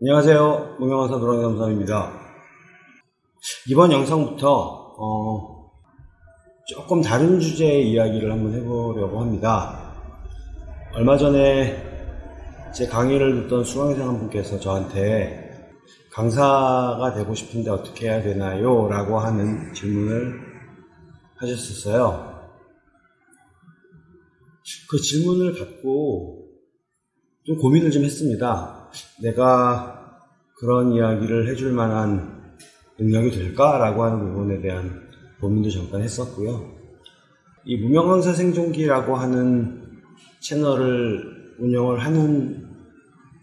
안녕하세요. 무명강사 노랑이 감사입니다. 이번 영상부터 어, 조금 다른 주제의 이야기를 한번 해보려고 합니다. 얼마 전에 제 강의를 듣던 수강생 한 분께서 저한테 강사가 되고 싶은데 어떻게 해야 되나요? 라고 하는 질문을 하셨었어요. 그 질문을 받고 좀 고민을 좀 했습니다. 내가 그런 이야기를 해줄 만한 능력이 될까라고 하는 부분에 대한 고민도 잠깐 했었고요. 이 무명강사 생존기라고 하는 채널을 운영을 하는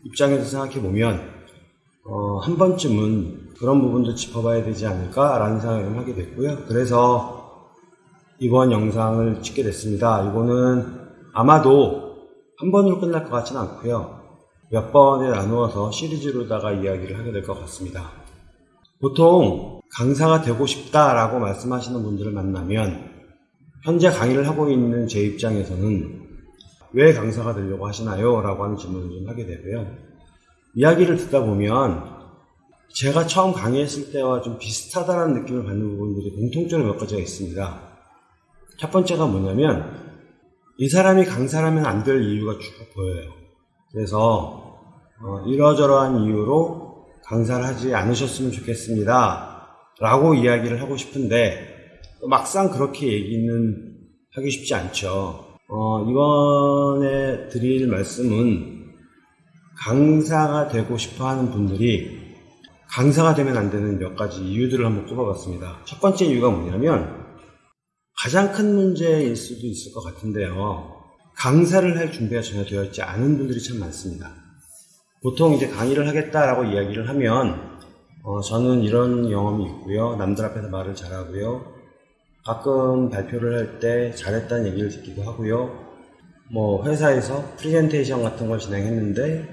입장에서 생각해 보면 어, 한 번쯤은 그런 부분도 짚어봐야 되지 않을까라는 생각을 하게 됐고요. 그래서 이번 영상을 찍게 됐습니다. 이거는 아마도 한 번으로 끝날 것 같지는 않고요. 몇 번에 나누어서 시리즈로다가 이야기를 하게 될 것 같습니다. 보통 강사가 되고 싶다라고 말씀하시는 분들을 만나면 현재 강의를 하고 있는 제 입장에서는 왜 강사가 되려고 하시나요? 라고 하는 질문을 좀 하게 되고요. 이야기를 듣다 보면 제가 처음 강의했을 때와 좀 비슷하다는 느낌을 받는 부분들이 공통적으로 몇 가지가 있습니다. 첫 번째가 뭐냐면 이 사람이 강사라면 안 될 이유가 쭉 보여요. 그래서 어, 이러저러한 이유로 강사를 하지 않으셨으면 좋겠습니다. 라고 이야기를 하고 싶은데 막상 그렇게 얘기는 하기 쉽지 않죠. 어, 이번에 드릴 말씀은 강사가 되고 싶어 하는 분들이 강사가 되면 안 되는 몇 가지 이유들을 한번 꼽아봤습니다. 첫 번째 이유가 뭐냐면 가장 큰 문제일 수도 있을 것 같은데요. 강사를 할 준비가 전혀 되어 있지 않은 분들이 참 많습니다. 보통 이제 강의를 하겠다라고 이야기를 하면 어, 저는 이런 경험이 있고요. 남들 앞에서 말을 잘하고요. 가끔 발표를 할 때 잘했다는 얘기를 듣기도 하고요. 뭐 회사에서 프리젠테이션 같은 걸 진행했는데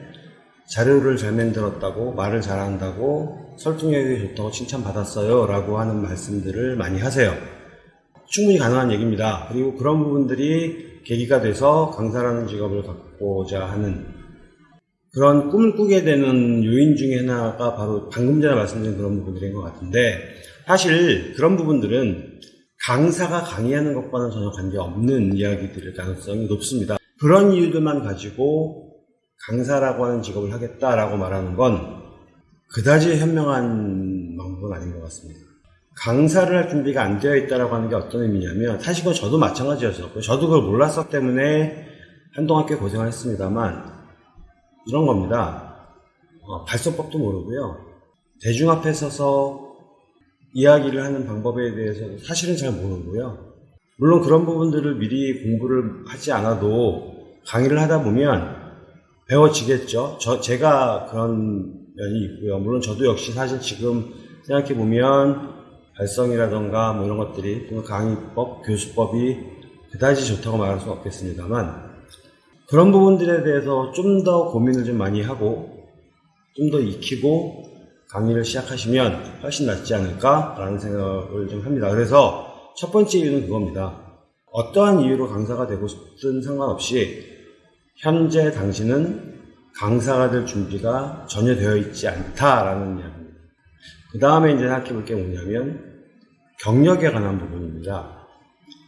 자료를 잘 만들었다고 말을 잘한다고 설득력이 좋다고 칭찬받았어요 라고 하는 말씀들을 많이 하세요. 충분히 가능한 얘기입니다. 그리고 그런 부분들이 계기가 돼서 강사라는 직업을 갖고자 하는 그런 꿈을 꾸게 되는 요인 중에 하나가 바로 방금 전에 말씀드린 그런 부분들인 것 같은데 사실 그런 부분들은 강사가 강의하는 것과는 전혀 관계없는 이야기들일 가능성이 높습니다. 그런 이유들만 가지고 강사라고 하는 직업을 하겠다라고 말하는 건 그다지 현명한 방법은 아닌 것 같습니다. 강사를 할 준비가 안 되어 있다라고 하는 게 어떤 의미냐면 사실 그건 저도 마찬가지였었고요. 저도 그걸 몰랐었기 때문에 한동안 꽤 고생을 했습니다만 이런 겁니다. 어, 발성법도 모르고요. 대중 앞에 서서 이야기를 하는 방법에 대해서 사실은 잘 모르고요. 물론 그런 부분들을 미리 공부를 하지 않아도 강의를 하다 보면 배워지겠죠. 저, 제가 그런 면이 있고요. 물론 저도 역시 사실 지금 생각해 보면 발성이라던가 뭐 이런 것들이 강의법, 교수법이 그다지 좋다고 말할 수는 없겠습니다만 그런 부분들에 대해서 좀 더 고민을 좀 많이 하고 좀 더 익히고 강의를 시작하시면 훨씬 낫지 않을까라는 생각을 좀 합니다. 그래서 첫 번째 이유는 그겁니다. 어떠한 이유로 강사가 되고 싶든 상관없이 현재 당신은 강사가 될 준비가 전혀 되어 있지 않다라는 이야기입니다. 그 다음에 이제 생각해 볼 게 뭐냐면 경력에 관한 부분입니다.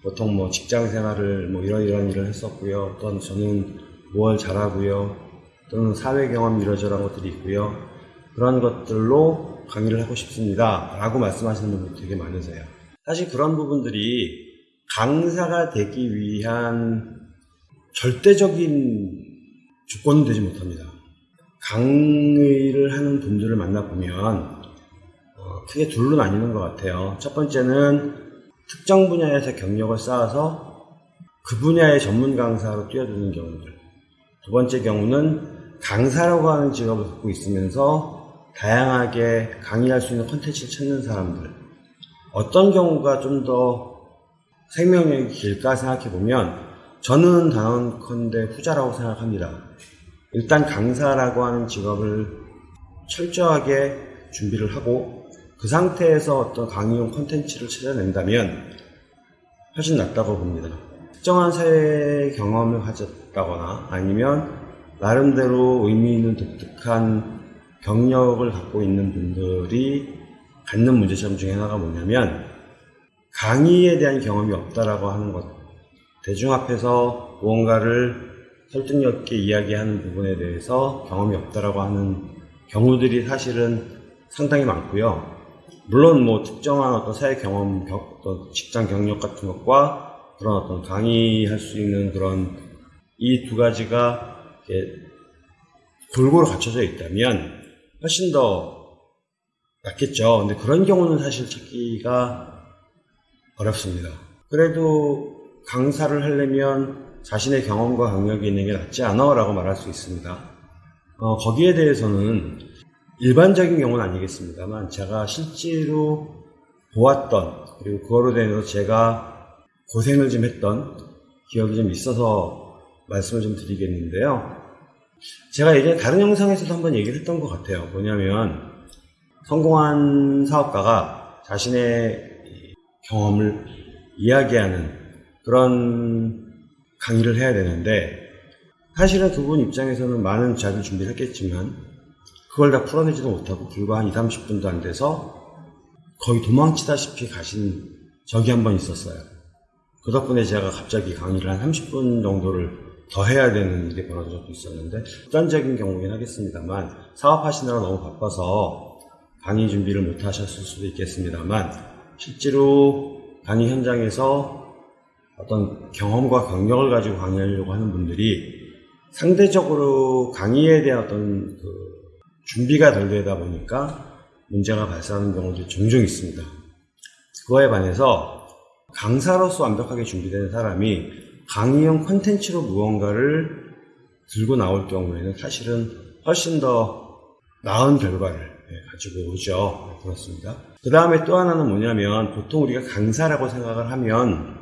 보통 뭐 직장 생활을 뭐 이런 이런 일을 했었고요. 또는 저는 뭘 잘하고요. 또는 사회 경험 이러저런 것들이 있고요. 그런 것들로 강의를 하고 싶습니다. 라고 말씀하시는 분들 되게 많으세요. 사실 그런 부분들이 강사가 되기 위한 절대적인 조건은 되지 못합니다. 강의를 하는 분들을 만나보면 어, 크게 둘로 나뉘는 것 같아요. 첫 번째는 특정 분야에서 경력을 쌓아서 그 분야의 전문 강사로 뛰어드는 경우들. 두 번째 경우는 강사라고 하는 직업을 갖고 있으면서 다양하게 강의할 수 있는 컨텐츠를 찾는 사람들. 어떤 경우가 좀 더 생명력이 길까 생각해 보면 저는 단언컨대 후자라고 생각합니다. 일단 강사라고 하는 직업을 철저하게 준비를 하고 그 상태에서 어떤 강의용 컨텐츠를 찾아낸다면 훨씬 낫다고 봅니다. 특정한 사회 경험을 가졌다거나 아니면 나름대로 의미 있는 독특한 경력을 갖고 있는 분들이 갖는 문제점 중에 하나가 뭐냐면 강의에 대한 경험이 없다라고 하는 것. 대중 앞에서 무언가를 설득력 있게 이야기하는 부분에 대해서 경험이 없다라고 하는 경우들이 사실은 상당히 많고요. 물론 뭐 특정한 어떤 사회 경험, 경- 어떤 직장 경력 같은 것과 그런 어떤 강의할 수 있는 그런 이 두 가지가 골고루 갖춰져 있다면 훨씬 더 낫겠죠. 근데 그런 경우는 사실 찾기가 어렵습니다. 그래도 강사를 하려면 자신의 경험과 경력이 있는 게 낫지 않아? 라고 말할 수 있습니다. 어, 거기에 대해서는 일반적인 경우는 아니겠습니다만 제가 실제로 보았던 그리고 그거로 대해서 제가 고생을 좀 했던 기억이 좀 있어서 말씀을 좀 드리겠는데요. 제가 예전에 다른 영상에서도 한번 얘기를 했던 것 같아요. 뭐냐면 성공한 사업가가 자신의 이 경험을 이야기하는 그런 강의를 해야 되는데 사실은 그분 입장에서는 많은 자료 준비를 했겠지만 그걸 다 풀어내지도 못하고 불과 한 2, 30분도 안 돼서 거의 도망치다시피 가신 적이 한 번 있었어요. 그 덕분에 제가 갑자기 강의를 한 30분 정도를 더 해야 되는 일이 벌어진 적도 있었는데 극단적인 경우긴 하겠습니다만 사업하시느라 너무 바빠서 강의 준비를 못 하셨을 수도 있겠습니다만 실제로 강의 현장에서 어떤 경험과 경력을 가지고 강의하려고 하는 분들이 상대적으로 강의에 대한 어떤 그 준비가 덜 되다 보니까 문제가 발생하는 경우도 종종 있습니다. 그거에 반해서 강사로서 완벽하게 준비된 사람이 강의용 콘텐츠로 무언가를 들고 나올 경우에는 사실은 훨씬 더 나은 결과를 예, 가지고 오죠. 네, 그렇습니다. 그 다음에 또 하나는 뭐냐면 보통 우리가 강사라고 생각을 하면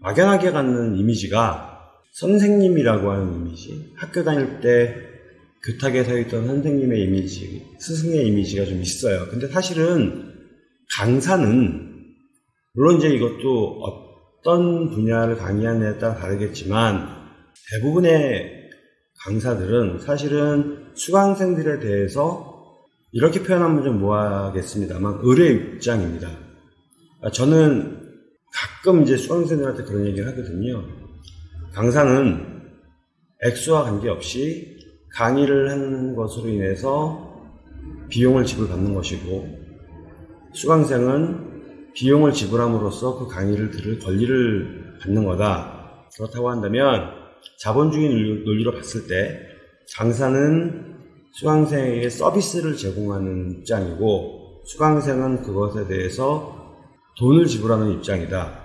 막연하게 갖는 이미지가 선생님이라고 하는 이미지, 학교 다닐 때 교탁에 서 있던 선생님의 이미지, 스승의 이미지가 좀 있어요. 근데 사실은 강사는 물론 이제 이것도 어떤 분야를 강의하느냐에 따라 다르겠지만 대부분의 강사들은 사실은 수강생들에 대해서 이렇게 표현하면 좀 뭐하겠습니다만 의뢰 입장입니다. 아, 저는 가끔 이제 수강생들한테 그런 얘기를 하거든요. 강사는 액수와 관계없이 강의를 하는 것으로 인해서 비용을 지불받는 것이고 수강생은 비용을 지불함으로써 그 강의를 들을 권리를 받는 거다. 그렇다고 한다면 자본주의 논리- 논리로 봤을 때 강사는 수강생에게 서비스를 제공하는 입장이고 수강생은 그것에 대해서 돈을 지불하는 입장이다.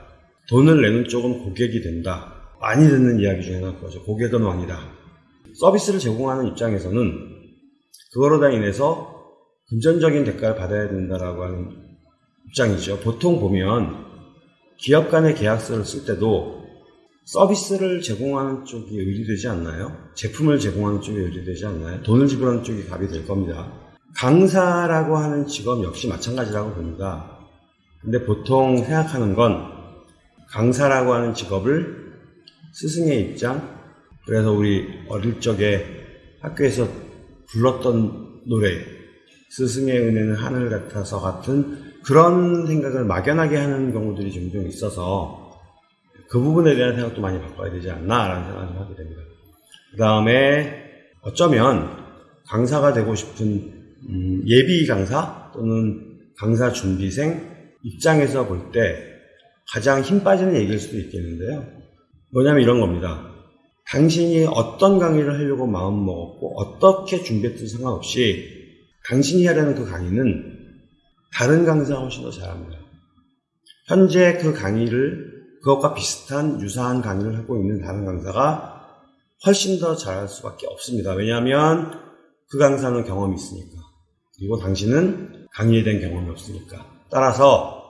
돈을 내는 쪽은 고객이 된다. 많이 듣는 이야기 중에 하나가 그거죠. 고객은 왕이다. 서비스를 제공하는 입장에서는 그거로 다 인해서 금전적인 대가를 받아야 된다라고 하는 입장이죠. 보통 보면 기업 간의 계약서를 쓸 때도 서비스를 제공하는 쪽이 의리되지 않나요? 제품을 제공하는 쪽이 의리되지 않나요? 돈을 지불하는 쪽이 답이 될 겁니다. 강사라고 하는 직업 역시 마찬가지라고 봅니다. 근데 보통 생각하는 건 강사라고 하는 직업을 스승의 입장, 그래서 우리 어릴 적에 학교에서 불렀던 노래, 스승의 은혜는 하늘 같아서 같은 그런 생각을 막연하게 하는 경우들이 종종 있어서 그 부분에 대한 생각도 많이 바꿔야 되지 않나라는 생각을 좀 하게 됩니다. 그 다음에 어쩌면 강사가 되고 싶은 음, 예비 강사 또는 강사 준비생 입장에서 볼 때 가장 힘 빠지는 얘기일 수도 있겠는데요. 뭐냐면 이런 겁니다. 당신이 어떤 강의를 하려고 마음 먹었고 어떻게 준비했든 상관없이 당신이 하려는 그 강의는 다른 강사가 훨씬 더 잘합니다. 현재 그 강의를 그것과 비슷한 유사한 강의를 하고 있는 다른 강사가 훨씬 더 잘할 수밖에 없습니다. 왜냐하면 그 강사는 경험이 있으니까. 그리고 당신은 강의에 대한 경험이 없으니까. 따라서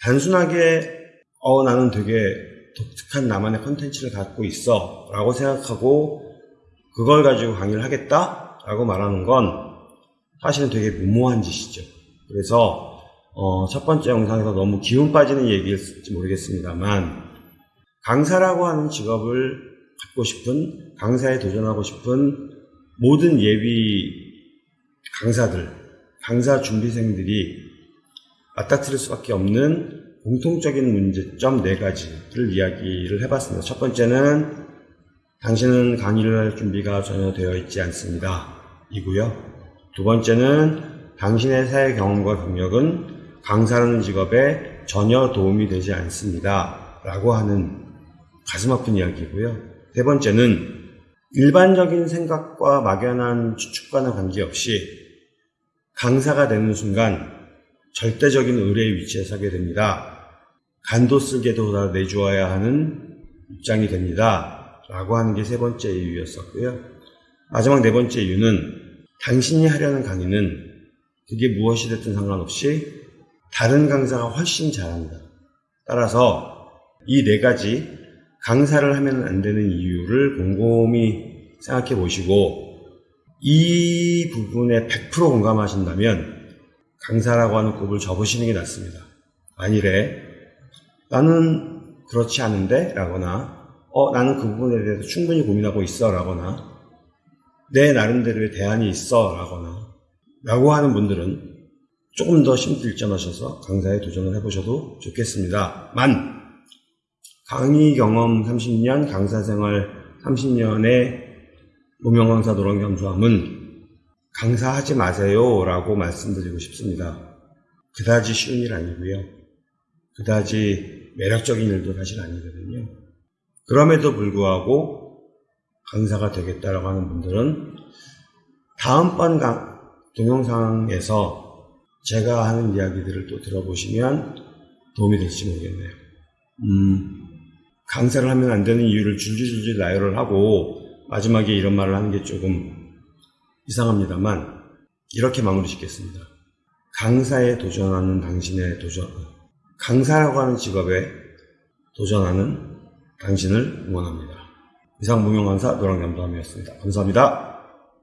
단순하게 어 나는 되게 독특한 나만의 컨텐츠를 갖고 있어 라고 생각하고 그걸 가지고 강의를 하겠다 라고 말하는 건 사실은 되게 무모한 짓이죠. 그래서 어, 첫 번째 영상에서 너무 기운 빠지는 얘기일지 모르겠습니다만 강사라고 하는 직업을 갖고 싶은 강사에 도전하고 싶은 모든 예비 강사들, 강사 준비생들이 맞닥뜨릴 수밖에 없는 공통적인 문제점 네 가지를 이야기를 해봤습니다. 첫 번째는 당신은 강의를 할 준비가 전혀 되어 있지 않습니다. 이고요. 두 번째는 당신의 사회 경험과 경력은 강사라는 직업에 전혀 도움이 되지 않습니다. 라고 하는 가슴 아픈 이야기고요. 세 번째는 일반적인 생각과 막연한 추측과는 관계없이 강사가 되는 순간 절대적인 의뢰의 위치에 서게 됩니다. 간도 쓸게도 다 내주어야 하는 입장이 됩니다. 라고 하는 게 세 번째 이유였었고요. 마지막 네 번째 이유는 당신이 하려는 강의는 그게 무엇이 됐든 상관없이 다른 강사가 훨씬 잘합니다. 따라서 이 네 가지 강사를 하면 안 되는 이유를 곰곰이 생각해 보시고 이 부분에 100% 공감하신다면 강사라고 하는 꿈을 접으시는 게 낫습니다. 만일에 나는 그렇지 않은데 라거나 어 나는 그 부분에 대해서 충분히 고민하고 있어 라거나 내 나름대로의 대안이 있어 라거나 라고 하는 분들은 조금 더 심들점하셔서 강사에 도전을 해보셔도 좋겠습니다. 만 강의 경험 30년, 강사 생활 30년의 무명 강사 노란 겸수함은 강사하지 마세요 라고 말씀드리고 싶습니다. 그다지 쉬운 일 아니고요. 그다지 매력적인 일도 사실 아니거든요. 그럼에도 불구하고 강사가 되겠다라고 하는 분들은 다음번 강, 동영상에서 제가 하는 이야기들을 또 들어보시면 도움이 될지 모르겠네요. 음, 강사를 하면 안 되는 이유를 줄줄줄줄 나열을 하고 마지막에 이런 말을 하는 게 조금 이상합니다만 이렇게 마무리 짓겠습니다. 강사에 도전하는 당신의 도전, 강사라고 하는 직업에 도전하는 당신을 응원합니다. 이상 무명강사 노랑잠도함이었습니다. 감사합니다.